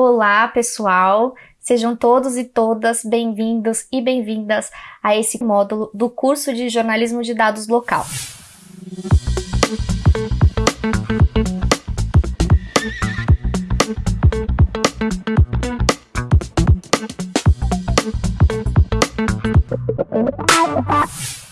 Olá, pessoal! Sejam todos e todas bem-vindos e bem-vindas a esse módulo do curso de Jornalismo de Dados Local.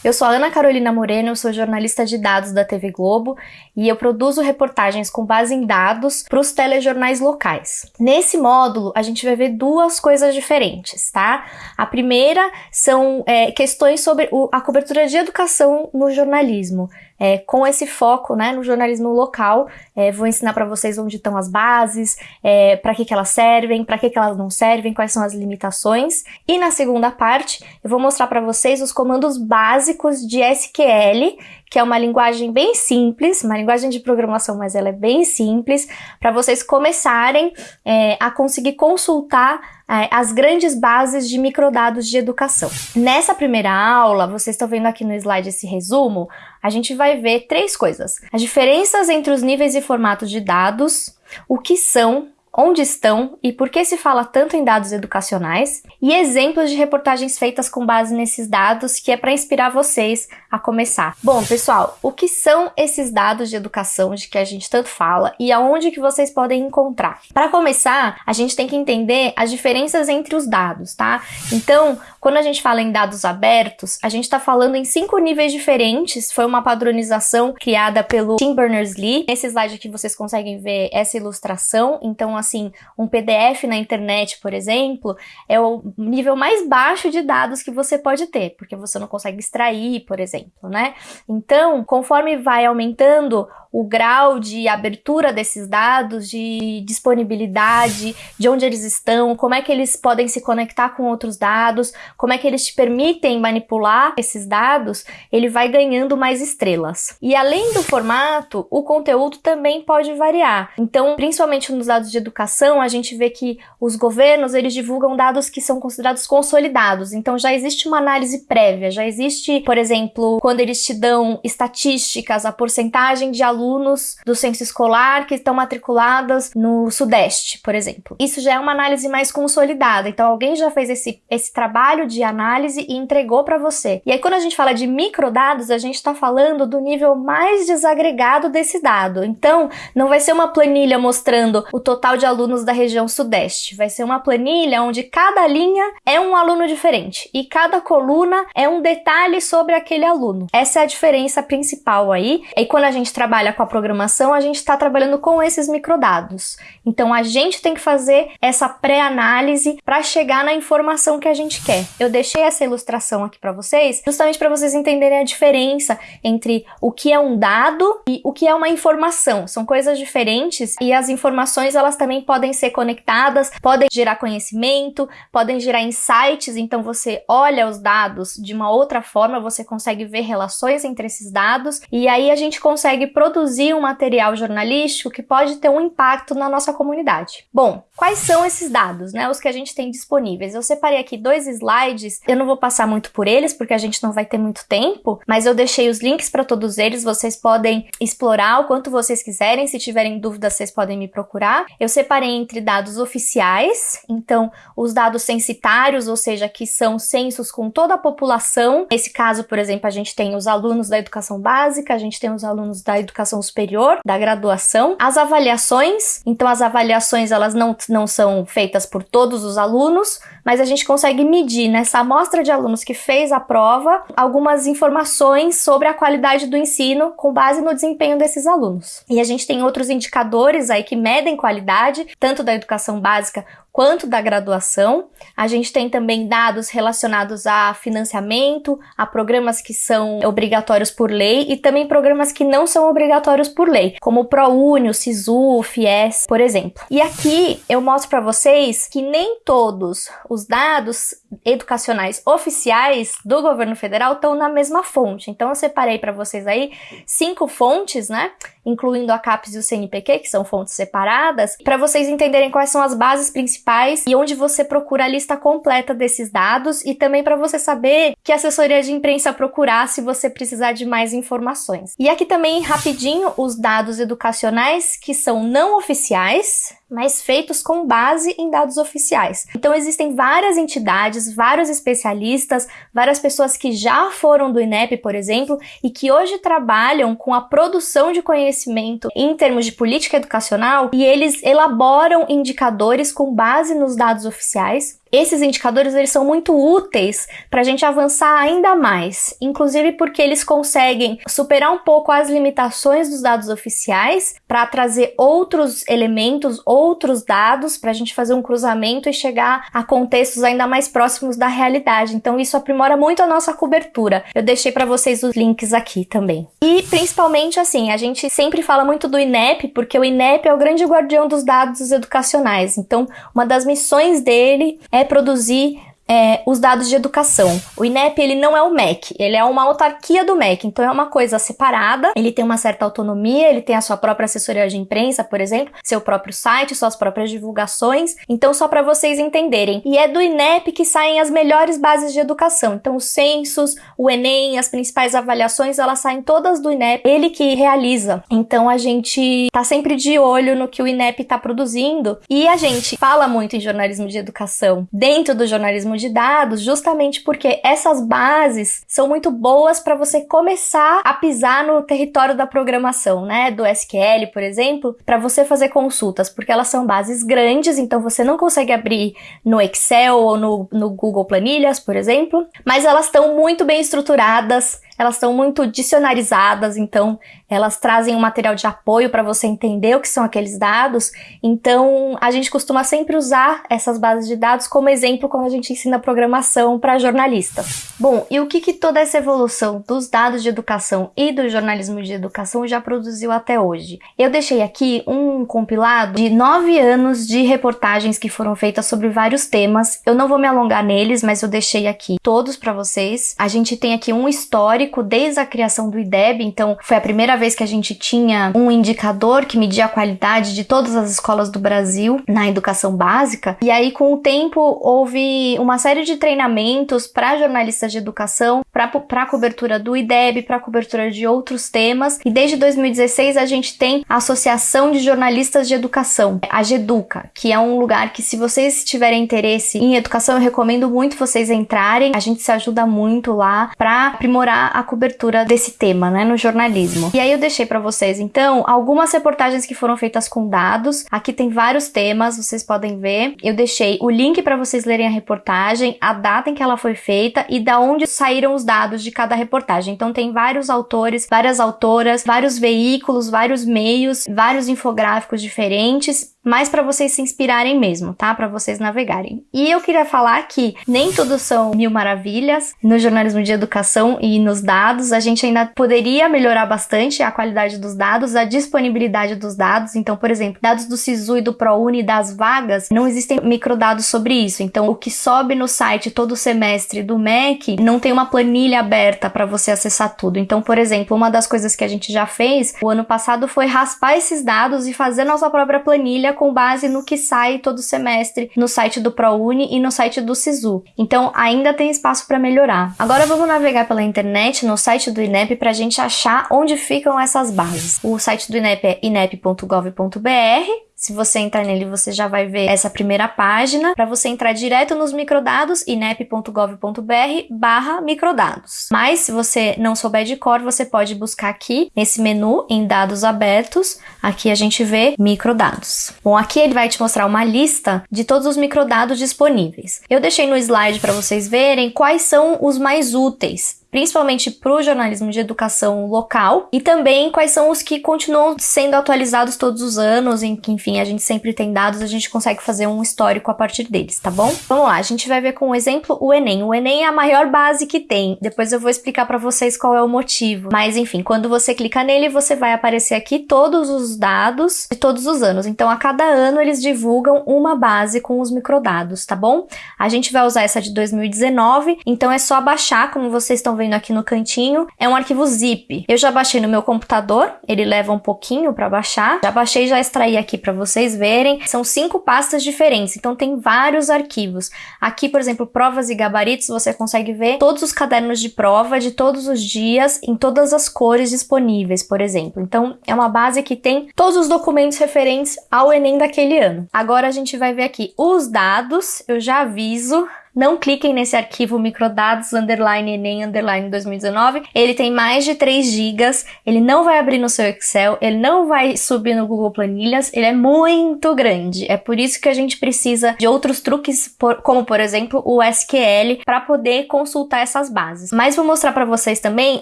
Eu sou a Ana Carolina Moreno, eu sou jornalista de dados da TV Globo e eu produzo reportagens com base em dados para os telejornais locais. Nesse módulo, a gente vai ver duas coisas diferentes, tá? A primeira são é, questões sobre o, a cobertura de educação no jornalismo é, com esse foco né, no jornalismo local. É, vou ensinar para vocês onde estão as bases, é, para que, que elas servem, para que, que elas não servem, quais são as limitações. E na segunda parte, eu vou mostrar para vocês os comandos básicos de SQL, que é uma linguagem bem simples, uma linguagem de programação, mas ela é bem simples, para vocês começarem é, a conseguir consultar é, as grandes bases de microdados de educação. Nessa primeira aula, vocês estão vendo aqui no slide esse resumo, a gente vai ver três coisas. As diferenças entre os níveis e formatos de dados, o que são, onde estão e por que se fala tanto em dados educacionais, e exemplos de reportagens feitas com base nesses dados, que é para inspirar vocês a começar. Bom, pessoal, o que são esses dados de educação de que a gente tanto fala e aonde que vocês podem encontrar? Para começar, a gente tem que entender as diferenças entre os dados, tá? Então, quando a gente fala em dados abertos, a gente está falando em cinco níveis diferentes. Foi uma padronização criada pelo Tim Berners-Lee. Nesse slide aqui vocês conseguem ver essa ilustração. Então, assim, um PDF na internet, por exemplo, é o nível mais baixo de dados que você pode ter, porque você não consegue extrair, por exemplo, né? Então, conforme vai aumentando o grau de abertura desses dados, de disponibilidade, de onde eles estão, como é que eles podem se conectar com outros dados, como é que eles te permitem manipular esses dados, ele vai ganhando mais estrelas. E além do formato, o conteúdo também pode variar. Então, principalmente nos dados de educação, a gente vê que os governos, eles divulgam dados que são considerados consolidados. Então, já existe uma análise prévia, já existe, por exemplo, quando eles te dão estatísticas, a porcentagem de alunos alunos do censo escolar que estão matriculadas no Sudeste, por exemplo. Isso já é uma análise mais consolidada. Então, alguém já fez esse, esse trabalho de análise e entregou para você. E aí, quando a gente fala de microdados, a gente está falando do nível mais desagregado desse dado. Então, não vai ser uma planilha mostrando o total de alunos da região Sudeste. Vai ser uma planilha onde cada linha é um aluno diferente e cada coluna é um detalhe sobre aquele aluno. Essa é a diferença principal aí. E quando a gente trabalha com a programação, a gente está trabalhando com esses microdados. Então a gente tem que fazer essa pré-análise para chegar na informação que a gente quer. Eu deixei essa ilustração aqui para vocês, justamente para vocês entenderem a diferença entre o que é um dado e o que é uma informação. São coisas diferentes e as informações elas também podem ser conectadas, podem gerar conhecimento, podem gerar insights. Então você olha os dados de uma outra forma, você consegue ver relações entre esses dados e aí a gente consegue produzir produzir um material jornalístico que pode ter um impacto na nossa comunidade. Bom, quais são esses dados, né? Os que a gente tem disponíveis. Eu separei aqui dois slides, eu não vou passar muito por eles porque a gente não vai ter muito tempo, mas eu deixei os links para todos eles, vocês podem explorar o quanto vocês quiserem, se tiverem dúvidas vocês podem me procurar. Eu separei entre dados oficiais, então os dados censitários, ou seja, que são censos com toda a população. Nesse caso, por exemplo, a gente tem os alunos da educação básica, a gente tem os alunos da educação educação superior, da graduação, as avaliações, então as avaliações elas não, não são feitas por todos os alunos, mas a gente consegue medir nessa amostra de alunos que fez a prova algumas informações sobre a qualidade do ensino com base no desempenho desses alunos. E a gente tem outros indicadores aí que medem qualidade, tanto da educação básica quanto da graduação. A gente tem também dados relacionados a financiamento, a programas que são obrigatórios por lei e também programas que não são obrigatórios por lei, como o ProUni, o SISU, o FIES, por exemplo. E aqui eu mostro para vocês que nem todos os dados educacionais oficiais do governo federal estão na mesma fonte. Então eu separei para vocês aí cinco fontes, né, incluindo a CAPES e o CNPq, que são fontes separadas, para vocês entenderem quais são as bases principais e onde você procura a lista completa desses dados e também para você saber que assessoria de imprensa procurar se você precisar de mais informações. E aqui também rapidinho os dados educacionais que são não oficiais, mas feitos com base em dados oficiais. Então existem várias entidades, vários especialistas, várias pessoas que já foram do INEP, por exemplo, e que hoje trabalham com a produção de conhecimento em termos de política educacional e eles elaboram indicadores com base nos dados oficiais esses indicadores eles são muito úteis para a gente avançar ainda mais, inclusive porque eles conseguem superar um pouco as limitações dos dados oficiais para trazer outros elementos, outros dados para a gente fazer um cruzamento e chegar a contextos ainda mais próximos da realidade. Então isso aprimora muito a nossa cobertura. Eu deixei para vocês os links aqui também. E principalmente assim, a gente sempre fala muito do INEP porque o INEP é o grande guardião dos dados educacionais. Então, uma das missões dele é produzir é, os dados de educação. O INEP ele não é o MEC, ele é uma autarquia do MEC, então é uma coisa separada. Ele tem uma certa autonomia, ele tem a sua própria assessoria de imprensa, por exemplo, seu próprio site, suas próprias divulgações. Então só para vocês entenderem. E é do INEP que saem as melhores bases de educação. Então os censos, o ENEM, as principais avaliações, elas saem todas do INEP. Ele que realiza. Então a gente tá sempre de olho no que o INEP tá produzindo e a gente fala muito em jornalismo de educação. Dentro do jornalismo de dados, justamente porque essas bases são muito boas para você começar a pisar no território da programação, né? Do SQL, por exemplo, para você fazer consultas, porque elas são bases grandes, então você não consegue abrir no Excel ou no, no Google Planilhas, por exemplo, mas elas estão muito bem estruturadas elas estão muito dicionarizadas, então elas trazem um material de apoio para você entender o que são aqueles dados. Então, a gente costuma sempre usar essas bases de dados como exemplo quando a gente ensina programação para jornalistas. Bom, e o que, que toda essa evolução dos dados de educação e do jornalismo de educação já produziu até hoje? Eu deixei aqui um compilado de nove anos de reportagens que foram feitas sobre vários temas. Eu não vou me alongar neles, mas eu deixei aqui todos para vocês. A gente tem aqui um histórico desde a criação do IDEB, então foi a primeira vez que a gente tinha um indicador que media a qualidade de todas as escolas do Brasil na educação básica. E aí, com o tempo, houve uma série de treinamentos para jornalistas de educação, para a cobertura do IDEB, para a cobertura de outros temas. E desde 2016 a gente tem a Associação de Jornalistas de Educação, a GEDUCA, que é um lugar que, se vocês tiverem interesse em educação, eu recomendo muito vocês entrarem. A gente se ajuda muito lá para aprimorar a cobertura desse tema, né, no jornalismo. E aí eu deixei para vocês, então, algumas reportagens que foram feitas com dados. Aqui tem vários temas, vocês podem ver. Eu deixei o link para vocês lerem a reportagem, a data em que ela foi feita e da onde saíram os dados de cada reportagem. Então tem vários autores, várias autoras, vários veículos, vários meios, vários infográficos diferentes mas para vocês se inspirarem mesmo, tá? Para vocês navegarem. E eu queria falar que nem tudo são mil maravilhas no jornalismo de educação e nos dados. A gente ainda poderia melhorar bastante a qualidade dos dados, a disponibilidade dos dados. Então, por exemplo, dados do SISU e do ProUni das vagas, não existem microdados sobre isso. Então, o que sobe no site todo semestre do MEC não tem uma planilha aberta para você acessar tudo. Então, por exemplo, uma das coisas que a gente já fez o ano passado foi raspar esses dados e fazer nossa própria planilha com base no que sai todo semestre no site do ProUni e no site do SISU. Então ainda tem espaço para melhorar. Agora vamos navegar pela internet no site do INEP para a gente achar onde ficam essas bases. O site do INEP é inep.gov.br se você entrar nele, você já vai ver essa primeira página. Para você entrar direto nos microdados, inep.gov.br barra microdados. Mas, se você não souber de cor, você pode buscar aqui, nesse menu, em dados abertos. Aqui a gente vê microdados. Bom, aqui ele vai te mostrar uma lista de todos os microdados disponíveis. Eu deixei no slide para vocês verem quais são os mais úteis principalmente para o jornalismo de educação local, e também quais são os que continuam sendo atualizados todos os anos, em que, enfim, a gente sempre tem dados, a gente consegue fazer um histórico a partir deles, tá bom? Vamos lá, a gente vai ver com um exemplo o Enem. O Enem é a maior base que tem, depois eu vou explicar para vocês qual é o motivo, mas enfim, quando você clica nele, você vai aparecer aqui todos os dados de todos os anos. Então, a cada ano eles divulgam uma base com os microdados, tá bom? A gente vai usar essa de 2019, então é só baixar, como vocês estão vendo aqui no cantinho, é um arquivo zip. Eu já baixei no meu computador, ele leva um pouquinho para baixar. Já baixei, já extraí aqui para vocês verem. São cinco pastas diferentes, então tem vários arquivos. Aqui, por exemplo, provas e gabaritos, você consegue ver todos os cadernos de prova de todos os dias em todas as cores disponíveis, por exemplo. Então, é uma base que tem todos os documentos referentes ao Enem daquele ano. Agora a gente vai ver aqui os dados. Eu já aviso não cliquem nesse arquivo microdados underline enem underline 2019. Ele tem mais de 3 gigas, ele não vai abrir no seu Excel, ele não vai subir no Google Planilhas, ele é muito grande. É por isso que a gente precisa de outros truques, como por exemplo o SQL, para poder consultar essas bases. Mas vou mostrar para vocês também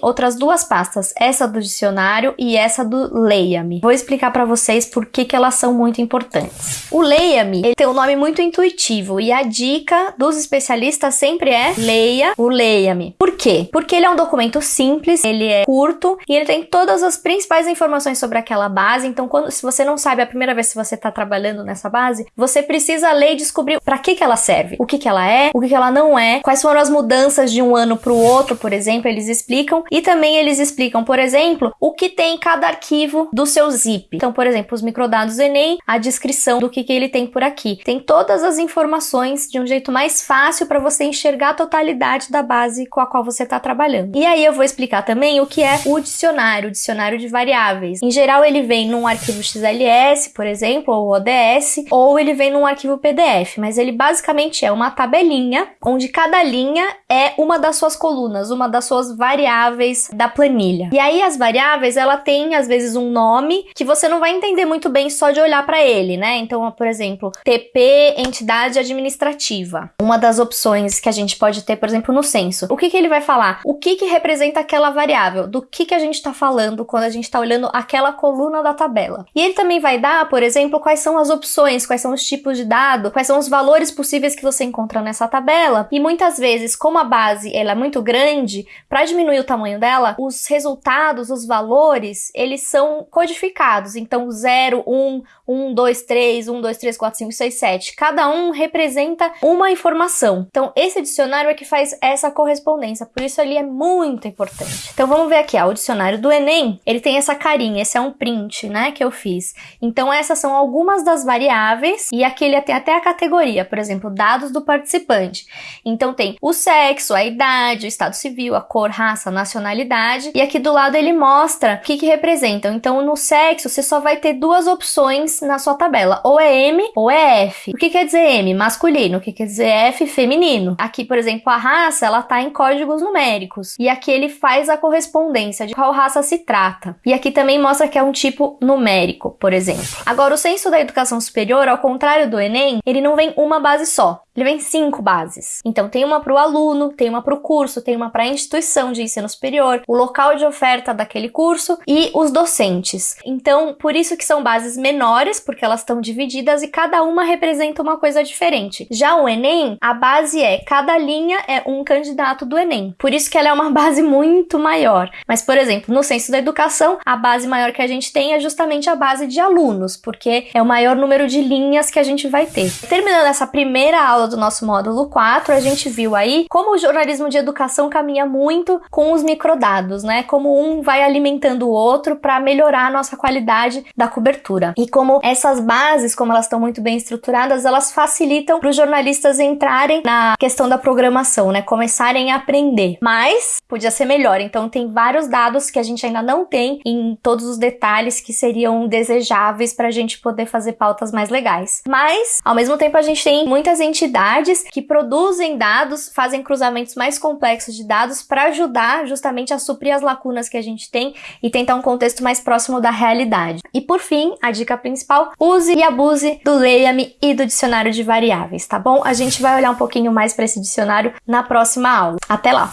outras duas pastas, essa do dicionário e essa do Leia-me. Vou explicar para vocês por que, que elas são muito importantes. O Leia-me tem um nome muito intuitivo e a dica dos especialistas especialista sempre é leia o Leia-me. Por quê? Porque ele é um documento simples, ele é curto e ele tem todas as principais informações sobre aquela base. Então, quando se você não sabe a primeira vez que você está trabalhando nessa base, você precisa ler e descobrir para que que ela serve, o que que ela é, o que que ela não é, quais foram as mudanças de um ano para o outro, por exemplo, eles explicam e também eles explicam, por exemplo, o que tem em cada arquivo do seu zip. Então, por exemplo, os microdados do Enem, a descrição do que que ele tem por aqui. Tem todas as informações de um jeito mais fácil fácil para você enxergar a totalidade da base com a qual você está trabalhando. E aí eu vou explicar também o que é o dicionário, o dicionário de variáveis. Em geral, ele vem num arquivo XLS, por exemplo, ou ODS, ou ele vem num arquivo PDF, mas ele basicamente é uma tabelinha onde cada linha é uma das suas colunas, uma das suas variáveis da planilha. E aí as variáveis, ela tem às vezes um nome que você não vai entender muito bem só de olhar para ele, né? Então, por exemplo, TP entidade administrativa. Uma das opções que a gente pode ter, por exemplo, no censo. O que, que ele vai falar? O que, que representa aquela variável? Do que, que a gente está falando quando a gente está olhando aquela coluna da tabela? E ele também vai dar, por exemplo, quais são as opções, quais são os tipos de dado, quais são os valores possíveis que você encontra nessa tabela. E muitas vezes, como a base ela é muito grande, para diminuir o tamanho dela, os resultados, os valores, eles são codificados. Então, 0, 1, 1, 2, 3, 1, 2, 3, 4, 5, 6, 7. Cada um representa uma informação. Então, esse dicionário é que faz essa correspondência, por isso ele é muito importante. Então, vamos ver aqui, ó, o dicionário do Enem, ele tem essa carinha, esse é um print, né, que eu fiz. Então, essas são algumas das variáveis e aqui ele tem até a categoria, por exemplo, dados do participante. Então, tem o sexo, a idade, o estado civil, a cor, raça, nacionalidade e aqui do lado ele mostra o que que representam. Então, no sexo, você só vai ter duas opções na sua tabela, ou é M ou é F. O que quer dizer M? Masculino. O que quer dizer F? Feminino. Aqui, por exemplo, a raça, ela tá em códigos numéricos. E aqui ele faz a correspondência de qual raça se trata. E aqui também mostra que é um tipo numérico, por exemplo. Agora, o censo da educação superior, ao contrário do Enem, ele não vem uma base só. Ele vem cinco bases. Então, tem uma para o aluno, tem uma para o curso, tem uma para a instituição de ensino superior, o local de oferta daquele curso e os docentes. Então, por isso que são bases menores, porque elas estão divididas e cada uma representa uma coisa diferente. Já o Enem, a base é cada linha é um candidato do Enem. Por isso que ela é uma base muito maior. Mas, por exemplo, no censo da educação, a base maior que a gente tem é justamente a base de alunos, porque é o maior número de linhas que a gente vai ter. Terminando essa primeira aula do nosso módulo 4, a gente viu aí como o jornalismo de educação caminha muito com os microdados, né? Como um vai alimentando o outro para melhorar a nossa qualidade da cobertura. E como essas bases, como elas estão muito bem estruturadas, elas facilitam para os jornalistas entrarem na questão da programação, né? Começarem a aprender. Mas podia ser melhor. Então tem vários dados que a gente ainda não tem em todos os detalhes que seriam desejáveis para a gente poder fazer pautas mais legais. Mas ao mesmo tempo a gente tem muitas entidades entidades que produzem dados, fazem cruzamentos mais complexos de dados para ajudar justamente a suprir as lacunas que a gente tem e tentar um contexto mais próximo da realidade. E por fim, a dica principal, use e abuse do Leia-me e do dicionário de variáveis, tá bom? A gente vai olhar um pouquinho mais para esse dicionário na próxima aula. Até lá!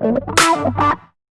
Thank